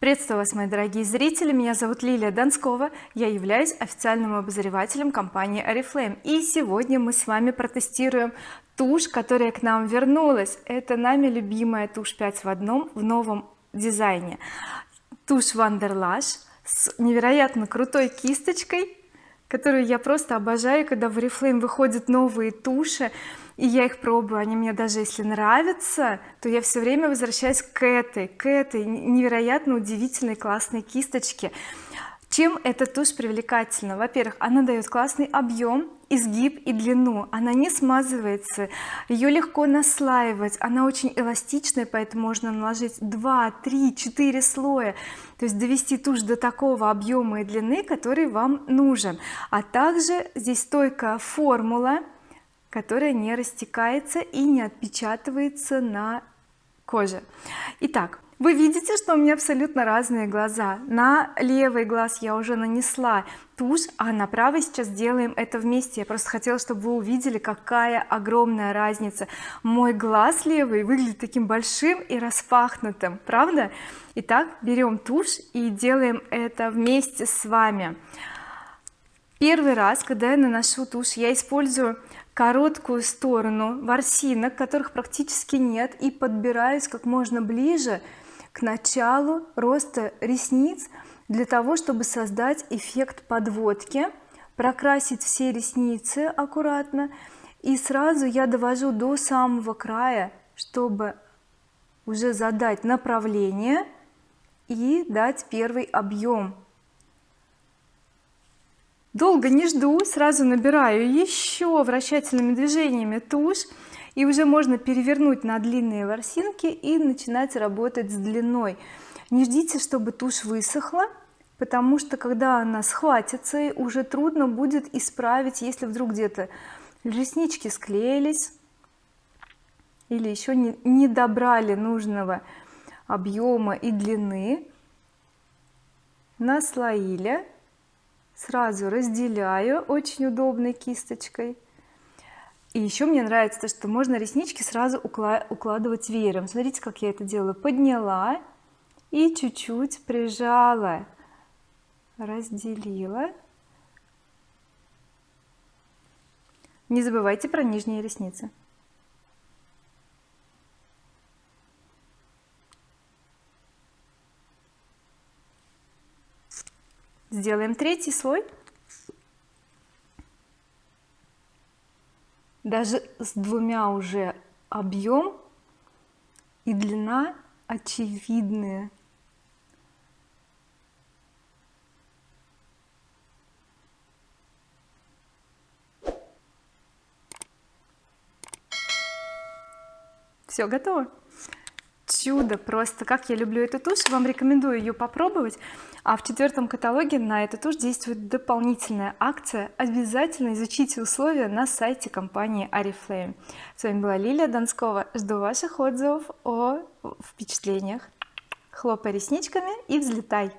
приветствую вас мои дорогие зрители. Меня зовут Лилия Донскова. Я являюсь официальным обозревателем компании oriflame. И сегодня мы с вами протестируем тушь которая к нам вернулась. Это нами любимая тушь 5 в одном в новом дизайне. Тушь Wanderlash с невероятно крутой кисточкой которую я просто обожаю когда в oriflame выходят новые туши и я их пробую. Они мне даже если нравятся то я все время возвращаюсь к этой к этой невероятно удивительной классной кисточке чем эта тушь привлекательна? Во-первых она дает классный объем изгиб и длину. Она не смазывается ее легко наслаивать. Она очень эластичная поэтому можно наложить 2 3 4 слоя. То есть довести тушь до такого объема и длины который вам нужен. А также здесь стойкая формула которая не растекается и не отпечатывается на коже. Итак вы видите что у меня абсолютно разные глаза? На левый глаз я уже нанесла тушь а на правый сейчас делаем это вместе. Я просто хотела чтобы вы увидели какая огромная разница. Мой глаз левый выглядит таким большим и распахнутым правда? Итак берем тушь и делаем это вместе с вами. Первый раз когда я наношу тушь я использую короткую сторону ворсинок которых практически нет и подбираюсь как можно ближе к началу роста ресниц для того чтобы создать эффект подводки прокрасить все ресницы аккуратно. И сразу я довожу до самого края чтобы уже задать направление и дать первый объем. Долго не жду сразу набираю еще вращательными движениями тушь и уже можно перевернуть на длинные ворсинки и начинать работать с длиной. Не ждите чтобы тушь высохла потому что когда она схватится уже трудно будет исправить если вдруг где-то реснички склеились или еще не, не добрали нужного объема и длины. Наслоили сразу разделяю очень удобной кисточкой и еще мне нравится то что можно реснички сразу укладывать веером. Смотрите как я это делаю. Подняла и чуть-чуть прижала. Разделила. Не забывайте про нижние ресницы. Сделаем третий слой даже с двумя уже объем и длина очевидные. Все готово чудо просто как я люблю эту тушь вам рекомендую ее попробовать. А в четвертом каталоге на эту тушь действует дополнительная акция. Обязательно изучите условия на сайте компании oriflame с вами была Лилия Донскова жду ваших отзывов о впечатлениях. Хлопай ресничками и взлетай